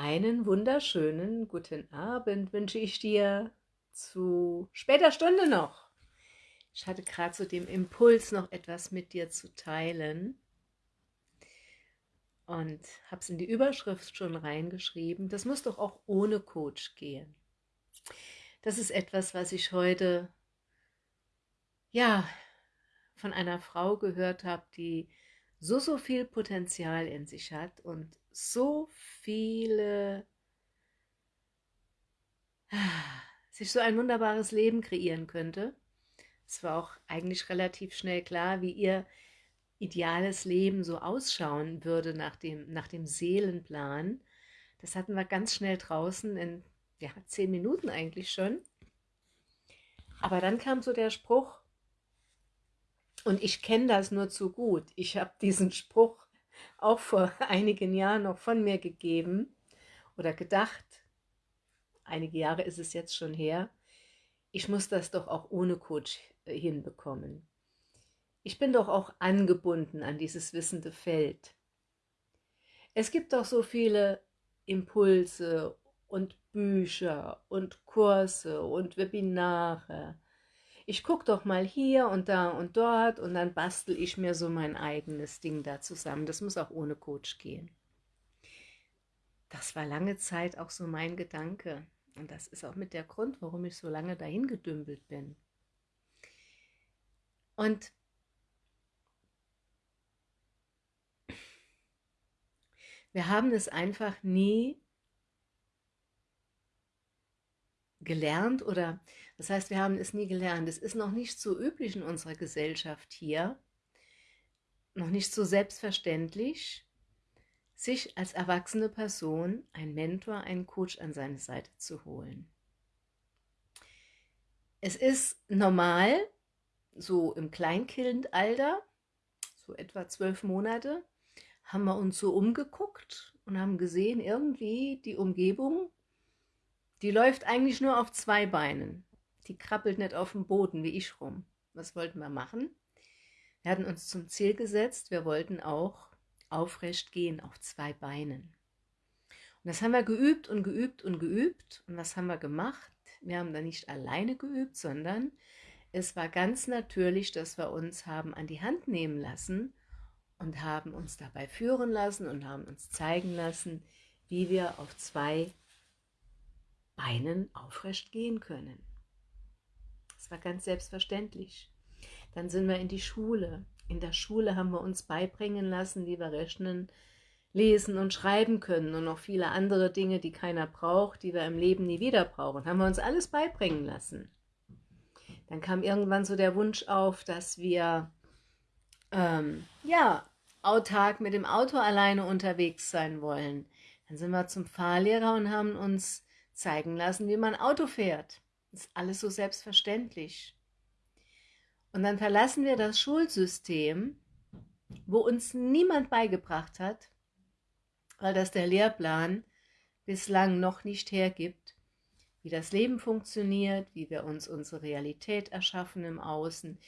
Einen wunderschönen guten Abend wünsche ich dir zu später Stunde noch. Ich hatte gerade so den Impuls, noch etwas mit dir zu teilen und habe es in die Überschrift schon reingeschrieben. Das muss doch auch ohne Coach gehen. Das ist etwas, was ich heute ja von einer Frau gehört habe, die so, so viel Potenzial in sich hat und so viele, sich so ein wunderbares Leben kreieren könnte. Es war auch eigentlich relativ schnell klar, wie ihr ideales Leben so ausschauen würde nach dem, nach dem Seelenplan. Das hatten wir ganz schnell draußen in ja, zehn Minuten eigentlich schon. Aber dann kam so der Spruch, und ich kenne das nur zu gut. Ich habe diesen Spruch auch vor einigen Jahren noch von mir gegeben oder gedacht, einige Jahre ist es jetzt schon her, ich muss das doch auch ohne Coach äh, hinbekommen. Ich bin doch auch angebunden an dieses wissende Feld. Es gibt doch so viele Impulse und Bücher und Kurse und Webinare ich gucke doch mal hier und da und dort und dann bastel ich mir so mein eigenes Ding da zusammen. Das muss auch ohne Coach gehen. Das war lange Zeit auch so mein Gedanke. Und das ist auch mit der Grund, warum ich so lange dahin gedümpelt bin. Und wir haben es einfach nie gelernt oder das heißt, wir haben es nie gelernt. Es ist noch nicht so üblich in unserer Gesellschaft hier, noch nicht so selbstverständlich, sich als erwachsene Person einen Mentor, einen Coach an seine Seite zu holen. Es ist normal, so im Kleinkindalter, so etwa zwölf Monate, haben wir uns so umgeguckt und haben gesehen, irgendwie die Umgebung, die läuft eigentlich nur auf zwei Beinen. Die krabbelt nicht auf dem Boden wie ich rum. Was wollten wir machen? Wir hatten uns zum Ziel gesetzt, wir wollten auch aufrecht gehen auf zwei Beinen. Und das haben wir geübt und geübt und geübt. Und was haben wir gemacht? Wir haben da nicht alleine geübt, sondern es war ganz natürlich, dass wir uns haben an die Hand nehmen lassen und haben uns dabei führen lassen und haben uns zeigen lassen, wie wir auf zwei Beinen aufrecht gehen können. Das war ganz selbstverständlich. Dann sind wir in die Schule. In der Schule haben wir uns beibringen lassen, wie wir rechnen, lesen und schreiben können und noch viele andere Dinge, die keiner braucht, die wir im Leben nie wieder brauchen. Haben wir uns alles beibringen lassen. Dann kam irgendwann so der Wunsch auf, dass wir ähm, ja, autark mit dem Auto alleine unterwegs sein wollen. Dann sind wir zum Fahrlehrer und haben uns zeigen lassen, wie man Auto fährt. Das ist alles so selbstverständlich. Und dann verlassen wir das Schulsystem, wo uns niemand beigebracht hat, weil das der Lehrplan bislang noch nicht hergibt, wie das Leben funktioniert, wie wir uns unsere Realität erschaffen im Außen,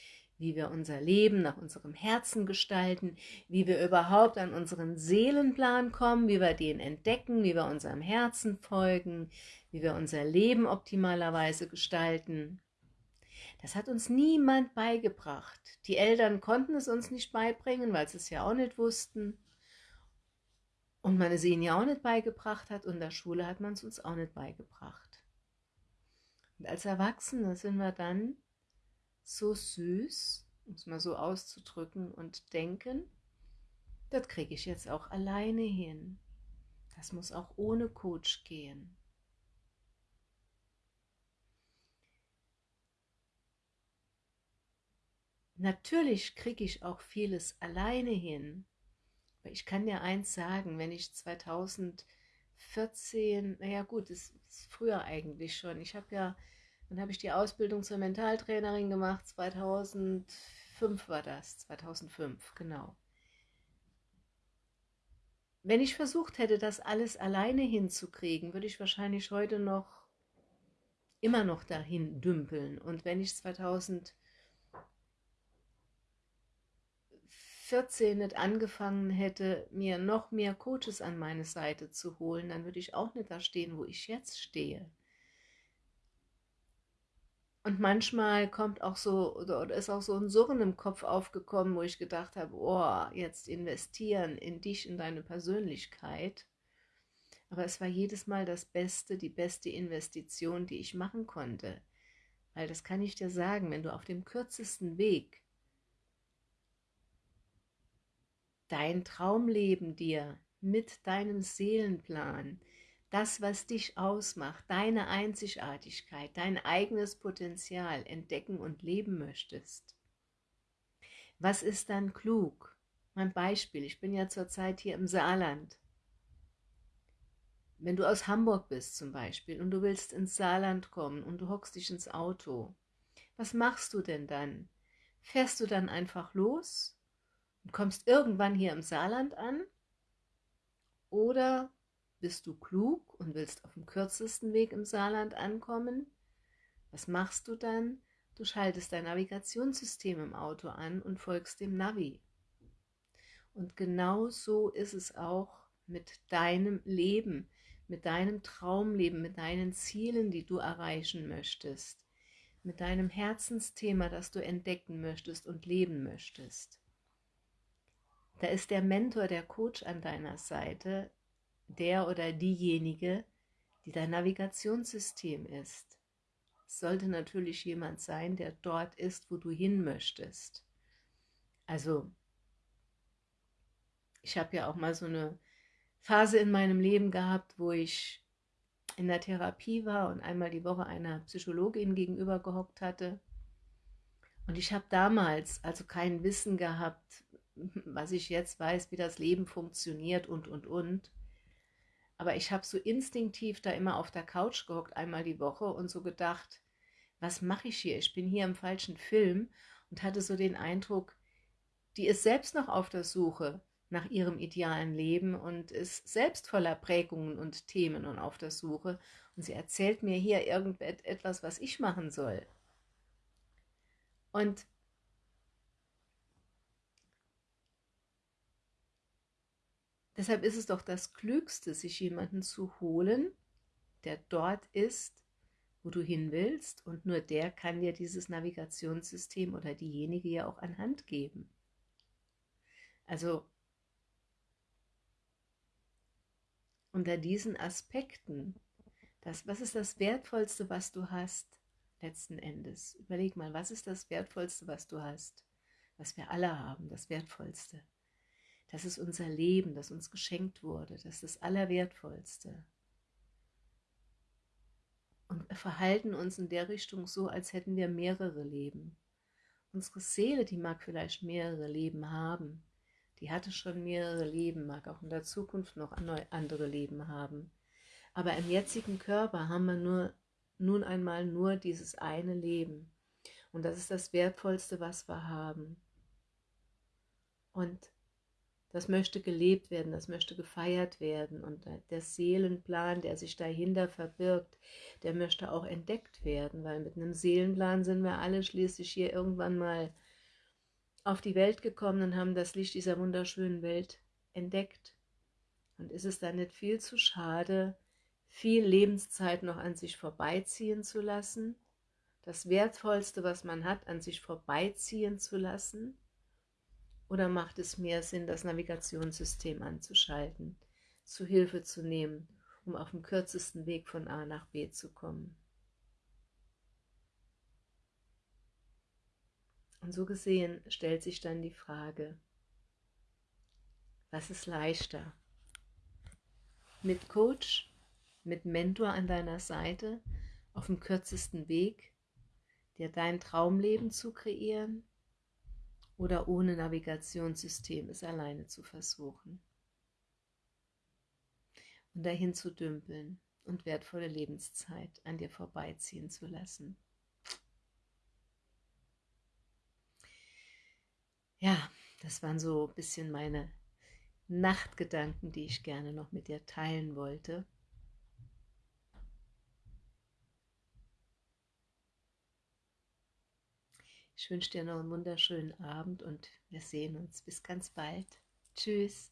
wie wir unser Leben nach unserem Herzen gestalten, wie wir überhaupt an unseren Seelenplan kommen, wie wir den entdecken, wie wir unserem Herzen folgen, wie wir unser Leben optimalerweise gestalten. Das hat uns niemand beigebracht. Die Eltern konnten es uns nicht beibringen, weil sie es ja auch nicht wussten. Und man es ihnen ja auch nicht beigebracht hat und in der Schule hat man es uns auch nicht beigebracht. Und als Erwachsene sind wir dann so süß, um es mal so auszudrücken, und denken, das kriege ich jetzt auch alleine hin. Das muss auch ohne Coach gehen. Natürlich kriege ich auch vieles alleine hin. Aber ich kann dir eins sagen, wenn ich 2014, naja gut, das ist früher eigentlich schon, ich habe ja dann habe ich die Ausbildung zur Mentaltrainerin gemacht, 2005 war das, 2005, genau. Wenn ich versucht hätte, das alles alleine hinzukriegen, würde ich wahrscheinlich heute noch immer noch dahin dümpeln. Und wenn ich 2014 14 nicht angefangen hätte, mir noch mehr Coaches an meine Seite zu holen, dann würde ich auch nicht da stehen, wo ich jetzt stehe. Und manchmal kommt auch so, oder ist auch so ein Surren im Kopf aufgekommen, wo ich gedacht habe, oh, jetzt investieren in dich, in deine Persönlichkeit. Aber es war jedes Mal das Beste, die beste Investition, die ich machen konnte. Weil das kann ich dir sagen, wenn du auf dem kürzesten Weg dein Traumleben dir mit deinem Seelenplan, das, was dich ausmacht, deine Einzigartigkeit, dein eigenes Potenzial entdecken und leben möchtest. Was ist dann klug? Mein Beispiel, ich bin ja zurzeit hier im Saarland. Wenn du aus Hamburg bist zum Beispiel und du willst ins Saarland kommen und du hockst dich ins Auto, was machst du denn dann? Fährst du dann einfach los und kommst irgendwann hier im Saarland an? Oder bist du klug und willst auf dem kürzesten Weg im Saarland ankommen? Was machst du dann? Du schaltest dein Navigationssystem im Auto an und folgst dem Navi. Und genau so ist es auch mit deinem Leben, mit deinem Traumleben, mit deinen Zielen, die du erreichen möchtest, mit deinem Herzensthema, das du entdecken möchtest und leben möchtest. Da ist der Mentor, der Coach an deiner Seite, der oder diejenige, die dein Navigationssystem ist. Es sollte natürlich jemand sein, der dort ist, wo du hin möchtest. Also, ich habe ja auch mal so eine Phase in meinem Leben gehabt, wo ich in der Therapie war und einmal die Woche einer Psychologin gegenüber gehockt hatte. Und ich habe damals also kein Wissen gehabt, was ich jetzt weiß, wie das Leben funktioniert und, und, und. Aber ich habe so instinktiv da immer auf der Couch gehockt, einmal die Woche und so gedacht, was mache ich hier? Ich bin hier im falschen Film und hatte so den Eindruck, die ist selbst noch auf der Suche nach ihrem idealen Leben und ist selbst voller Prägungen und Themen und auf der Suche. Und sie erzählt mir hier irgendetwas, was ich machen soll. Und Deshalb ist es doch das Klügste, sich jemanden zu holen, der dort ist, wo du hin willst und nur der kann dir dieses Navigationssystem oder diejenige ja auch anhand geben. Also unter diesen Aspekten, das, was ist das Wertvollste, was du hast, letzten Endes? Überleg mal, was ist das Wertvollste, was du hast? Was wir alle haben, das Wertvollste. Das ist unser Leben, das uns geschenkt wurde. Das ist das Allerwertvollste. Und wir verhalten uns in der Richtung so, als hätten wir mehrere Leben. Unsere Seele, die mag vielleicht mehrere Leben haben. Die hatte schon mehrere Leben, mag auch in der Zukunft noch andere Leben haben. Aber im jetzigen Körper haben wir nur, nun einmal nur dieses eine Leben. Und das ist das Wertvollste, was wir haben. Und das möchte gelebt werden, das möchte gefeiert werden. Und der Seelenplan, der sich dahinter verbirgt, der möchte auch entdeckt werden, weil mit einem Seelenplan sind wir alle schließlich hier irgendwann mal auf die Welt gekommen und haben das Licht dieser wunderschönen Welt entdeckt. Und ist es dann nicht viel zu schade, viel Lebenszeit noch an sich vorbeiziehen zu lassen, das Wertvollste, was man hat, an sich vorbeiziehen zu lassen, oder macht es mehr Sinn, das Navigationssystem anzuschalten, zu Hilfe zu nehmen, um auf dem kürzesten Weg von A nach B zu kommen? Und so gesehen stellt sich dann die Frage, was ist leichter? Mit Coach, mit Mentor an deiner Seite, auf dem kürzesten Weg, dir dein Traumleben zu kreieren oder ohne Navigationssystem es alleine zu versuchen. Und dahin zu dümpeln und wertvolle Lebenszeit an dir vorbeiziehen zu lassen. Ja, das waren so ein bisschen meine Nachtgedanken, die ich gerne noch mit dir teilen wollte. Ich wünsche dir noch einen wunderschönen Abend und wir sehen uns. Bis ganz bald. Tschüss.